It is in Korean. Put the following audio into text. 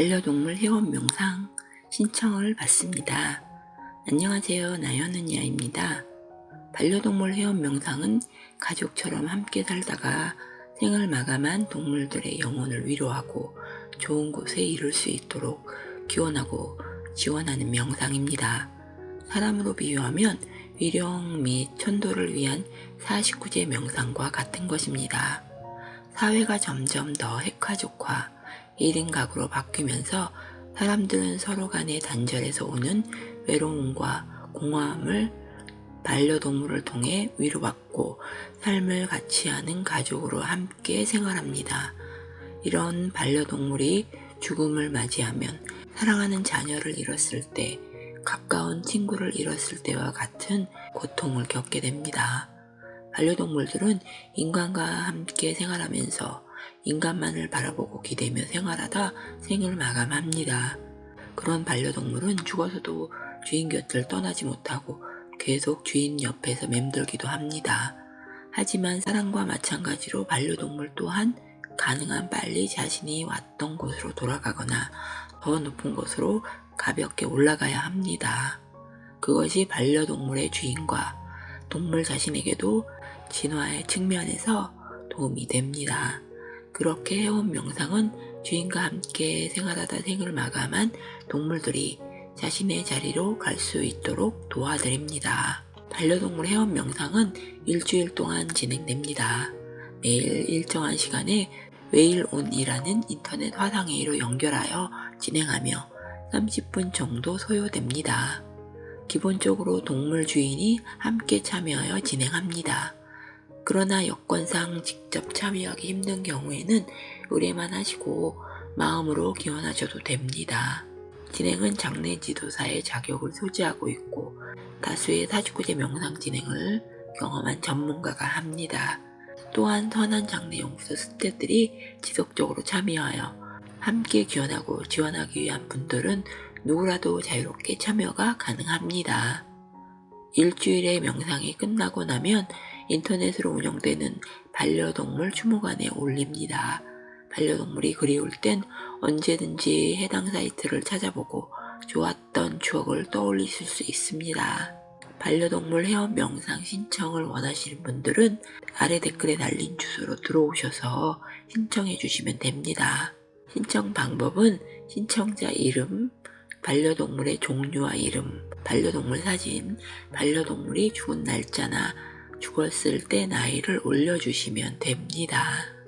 반려동물 회원 명상 신청을 받습니다. 안녕하세요. 나연은야입니다. 반려동물 회원 명상은 가족처럼 함께 살다가 생을 마감한 동물들의 영혼을 위로하고 좋은 곳에 이룰 수 있도록 기원하고 지원하는 명상입니다. 사람으로 비유하면 위령 및 천도를 위한 49제 명상과 같은 것입니다. 사회가 점점 더 핵가족화, 1인 가구로 바뀌면서 사람들은 서로 간의 단절에서 오는 외로움과 공허함을 반려동물을 통해 위로받고 삶을 같이 하는 가족으로 함께 생활합니다. 이런 반려동물이 죽음을 맞이하면 사랑하는 자녀를 잃었을 때, 가까운 친구를 잃었을 때와 같은 고통을 겪게 됩니다. 반려동물들은 인간과 함께 생활하면서 인간만을 바라보고 기대며 생활하다 생을 마감합니다. 그런 반려동물은 죽어서도 주인 곁을 떠나지 못하고 계속 주인 옆에서 맴돌기도 합니다. 하지만 사람과 마찬가지로 반려동물 또한 가능한 빨리 자신이 왔던 곳으로 돌아가거나 더 높은 곳으로 가볍게 올라가야 합니다. 그것이 반려동물의 주인과 동물 자신에게도 진화의 측면에서 도움이 됩니다. 그렇게 해온 명상은 주인과 함께 생활하다 생을 마감한 동물들이 자신의 자리로 갈 수 있도록 도와드립니다. 반려동물 회원 명상은 일주일 동안 진행됩니다. 매일 일정한 시간에 웨일온이라는 인터넷 화상회의로 연결하여 진행하며 30분 정도 소요됩니다. 기본적으로 동물 주인이 함께 참여하여 진행합니다. 그러나 여건상 직접 참여하기 힘든 경우에는 의뢰만 하시고 마음으로 기원하셔도 됩니다. 진행은 장례 지도사의 자격을 소지하고 있고 다수의 49제 명상 진행을 경험한 전문가가 합니다. 또한 선한 장례 용서 스태들이 지속적으로 참여하여 함께 기원하고 지원하기 위한 분들은 누구라도 자유롭게 참여가 가능합니다. 일주일의 명상이 끝나고 나면 인터넷으로 운영되는 반려동물 추모관에 올립니다. 반려동물이 그리울 땐 언제든지 해당 사이트를 찾아보고 좋았던 추억을 떠올리실 수 있습니다. 반려동물 회원 명상 신청을 원하시는 분들은 아래 댓글에 달린 주소로 들어오셔서 신청해 주시면 됩니다. 신청 방법은 신청자 이름, 반려동물의 종류와 이름, 반려동물 사진, 반려동물이 죽은 날짜나 죽었을 때 나이를 올려주시면 됩니다.